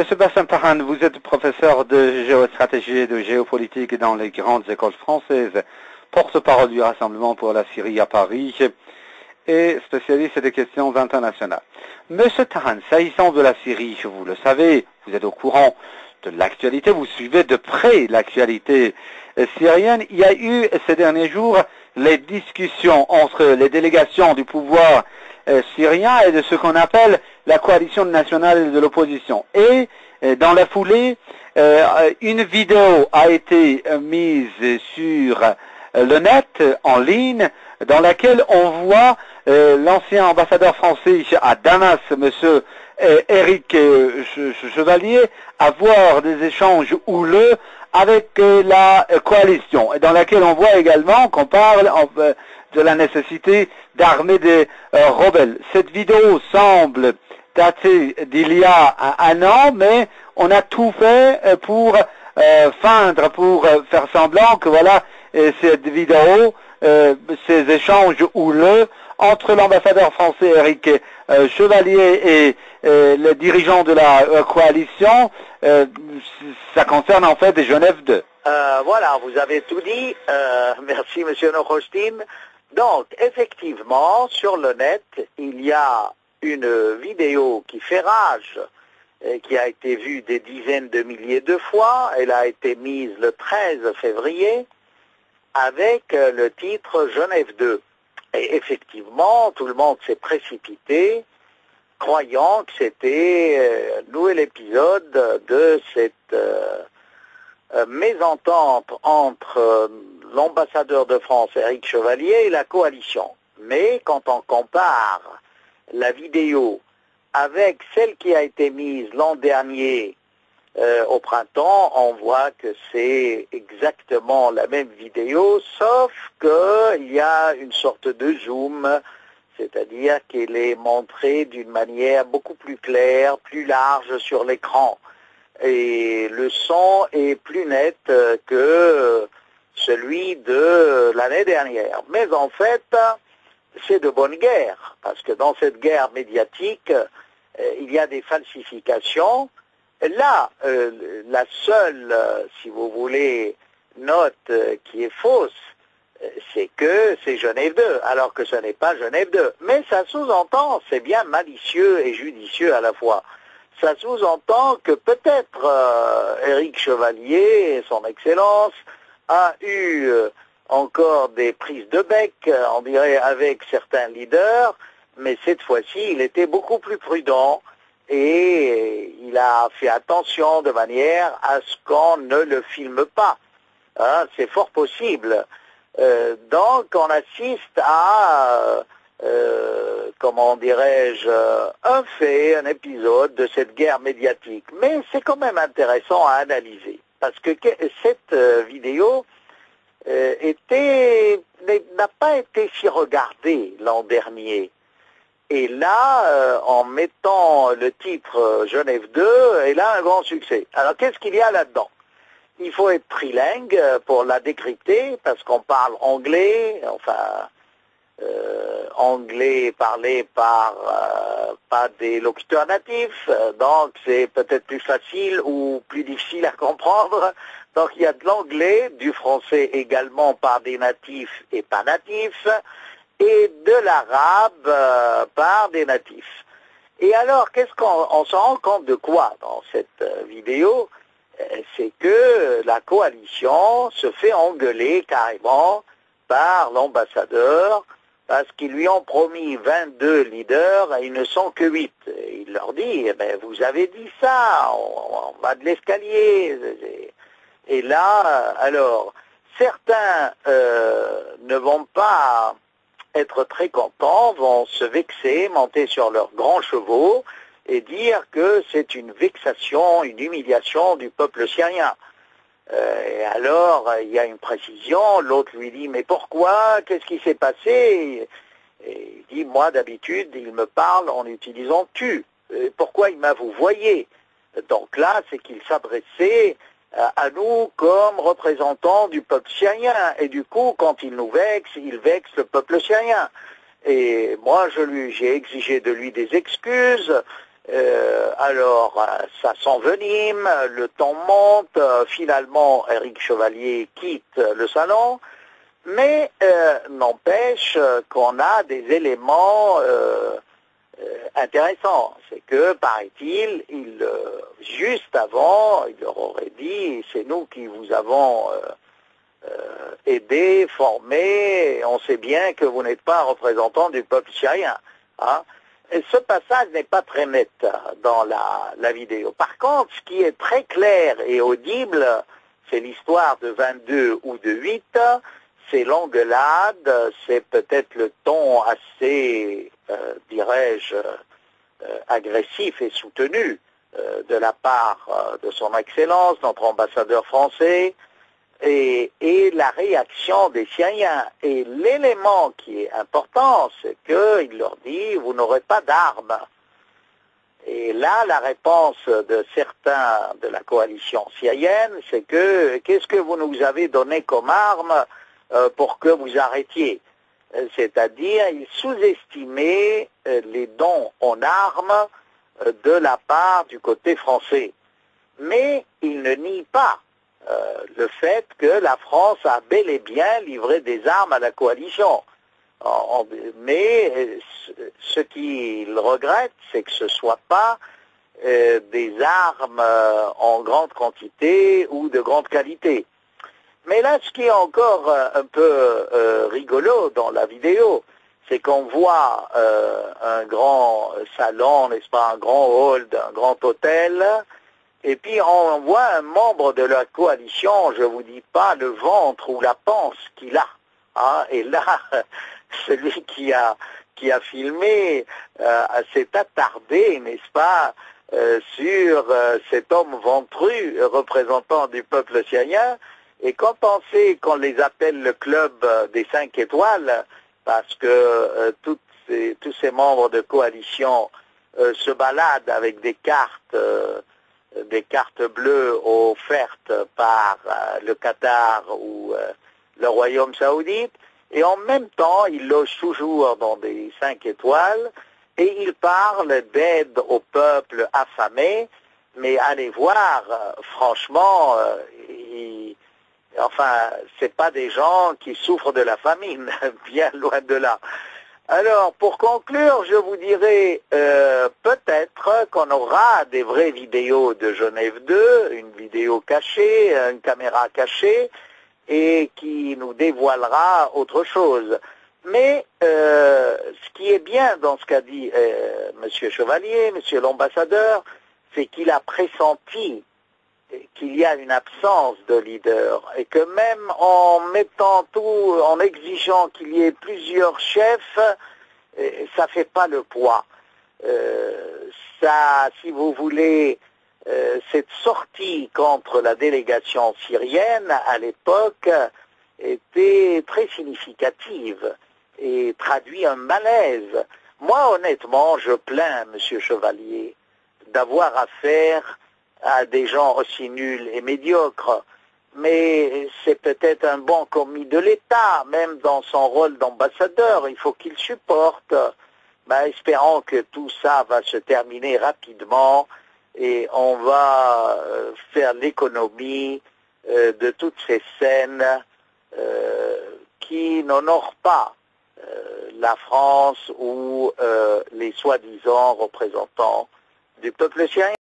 Monsieur Bassin Paran, vous êtes professeur de géostratégie et de géopolitique dans les grandes écoles françaises, porte-parole du Rassemblement pour la Syrie à Paris et spécialiste des questions internationales. Monsieur Taran, s'agissant de la Syrie, vous le savez, vous êtes au courant de l'actualité, vous suivez de près l'actualité syrienne. Il y a eu ces derniers jours les discussions entre les délégations du pouvoir euh, syrien et de ce qu'on appelle la coalition nationale de l'opposition. Et euh, dans la foulée, euh, une vidéo a été mise sur le net en ligne dans laquelle on voit l'ancien ambassadeur français à Damas, monsieur Eric Chevalier, avoir des échanges houleux avec la coalition, et dans laquelle on voit également qu'on parle de la nécessité d'armer des euh, rebelles. Cette vidéo semble dater d'il y a un, an, mais on a tout fait euh, pour euh, feindre, pour faire semblant que voilà, cette vidéo, ces échanges houleux entre l'ambassadeur français Eric Chevalier et les dirigeants de la coalition, ça concerne en fait Genève 2. voilà, vous avez tout dit. merci, Monsieur Nochostin. Donc, effectivement, sur le net, il y a une vidéo qui fait rage, et qui a été vue des dizaines de milliers de fois. Elle a été mise le 13 février avec le titre Genève 2. Et effectivement, tout le monde s'est précipité, croyant que c'était euh, un nouvel épisode de cette euh, euh, mésentente entre l'ambassadeur de France, Eric Chevalier, et la coalition. Mais quand on compare la vidéo avec celle qui a été mise l'an dernier euh, au printemps, on voit que c'est exactement la même vidéo, sauf qu'il y a une sorte de zoom, c'est-à-dire qu'elle est montrée d'une manière beaucoup plus claire, plus large sur l'écran. Et le son est plus net que celui de l'année dernière. Mais en fait, c'est de bonne guerre, parce que dans cette guerre médiatique, euh, il y a des falsifications. Là, euh, la seule, euh, si vous voulez, note qui est fausse, c'est que c'est Genève 2, alors que ce n'est pas Genève 2. Mais ça sous-entend, c'est bien malicieux et judicieux à la fois. Ça sous-entend que peut-être Éric Chevalier son Excellence a eu encore des prises de bec, euh, on dirait, avec certains leaders, mais cette fois-ci, il était beaucoup plus prudent et il a fait attention de manière à ce qu'on ne le filme pas. Hein, c'est fort possible. Euh, donc, on assiste à, comment dirais-je, un fait, un épisode de cette guerre médiatique. Mais c'est quand même intéressant à analyser parce que cette euh, vidéo euh, n'a pas été si regardée l'an dernier. Et là, euh, en mettant le titre Genève 2, elle a un grand succès. Alors qu'est-ce qu'il y a là-dedans? Il faut être trilingue pour la décrypter, parce qu'on parle anglais, enfin, anglais parlé par pas des locuteurs natifs, euh, donc c'est peut-être plus facile ou plus difficile à comprendre. Donc il y a de l'anglais, du français également par des natifs et pas natifs, et de l'arabe euh, par des natifs. Et alors, qu'est-ce qu'on s'en rend compte de quoi dans cette euh, vidéo? C'est que la coalition se fait engueuler carrément par l'ambassadeur, parce qu'ils lui ont promis 22 leaders et ils ne sont que 8. il leur dit, eh ben, vous avez dit ça, on, va de l'escalier. Et là, alors, certains euh, ne vont pas être très contents, vont se vexer, monter sur leurs grands chevaux et dire que c'est une vexation, une humiliation du peuple syrien. Euh, et alors, il y a une précision, l'autre lui dit, mais pourquoi? Qu'est-ce qui s'est passé? Et il dit, moi d'habitude, il me parle en utilisant tu. pourquoi il m'a vous voyez? Donc là, c'est qu'il s'adressait à nous comme représentants du peuple syrien. Et du coup, quand il nous vexe, il vexe le peuple syrien. Et moi, je lui, j'ai exigé de lui des excuses. Euh, alors, euh, ça s'envenime, le temps monte, euh, finalement, Eric Chevalier quitte le salon, mais n'empêche qu'on a des éléments intéressants. C'est que, paraît-il, il, juste avant, il leur aurait dit, c'est nous qui vous avons aidé, formé, on sait bien que vous n'êtes pas représentant du peuple syrien. Hein ce passage n'est pas très net dans la, vidéo. Par contre, ce qui est très clair et audible, c'est l'histoire de 22 ou de 8, c'est l'engueulade, c'est peut-être le ton assez, euh, dirais-je, euh, agressif et soutenu euh, de la part de son Excellence, notre ambassadeur français, et, la réaction des Syriens. Et l'élément qui est important, c'est qu'il leur dit, vous n'aurez pas d'armes. Et là, la réponse de certains de la coalition syrienne, c'est que qu'est-ce que vous nous avez donné comme arme pour que vous arrêtiez? C'est-à-dire, ils sous-estimaient euh, les dons en armes euh, de la part du côté français. Mais ils ne nient pas euh, le fait que la France a bel et bien livré des armes à la coalition. mais euh, ce qu'il regrette, c'est que ce ne soit pas euh, des armes en grande quantité ou de grande qualité. Mais là, ce qui est encore un peu rigolo dans la vidéo, c'est qu'on voit un grand salon, n'est-ce pas, un grand hall d'un grand hôtel, et puis on voit un membre de la coalition, je ne vous dis pas le ventre ou la panse qu'il a. Hein, et là, celui qui a, qui a filmé euh, s'est attardé, n'est-ce pas, euh, sur euh, cet homme ventru représentant du peuple syrien. Et quand on sait qu'on les appelle le club des cinq étoiles, parce que tous ces membres de coalition se baladent avec des cartes des cartes bleues offertes par euh, le Qatar ou euh, le Royaume saoudite, et en même temps, il loge toujours dans des cinq étoiles, et il parle d'aide au peuple affamé, mais allez voir, euh, franchement, il, enfin, c'est pas des gens qui souffrent de la famine, bien loin de là. Alors, pour conclure, je vous dirais euh, peut-être qu'on aura des vraies vidéos de Genève 2, une vidéo cachée, une caméra cachée, et qui nous dévoilera autre chose. Mais euh, ce qui est bien dans ce qu'a dit euh, M. Chevalier, M. l'ambassadeur, c'est qu'il a pressenti qu'il y a une absence de leader et que même en mettant tout, en exigeant qu'il y ait plusieurs chefs, euh, ça ne fait pas le poids. Euh, ça, si vous voulez, euh, cette sortie contre la délégation syrienne à l'époque était très significative et traduit un malaise. Moi, honnêtement, je plains M. Chevalier d'avoir affaire à des gens aussi nuls et médiocres. Mais c'est peut-être un bon commis de l'État, même dans son rôle d'ambassadeur, il faut qu'il supporte. Ben, espérons que tout ça va se terminer rapidement et on va euh, faire l'économie euh, de toutes ces scènes euh, qui n'honorent pas la France ou les soi-disant représentants du peuple syrien.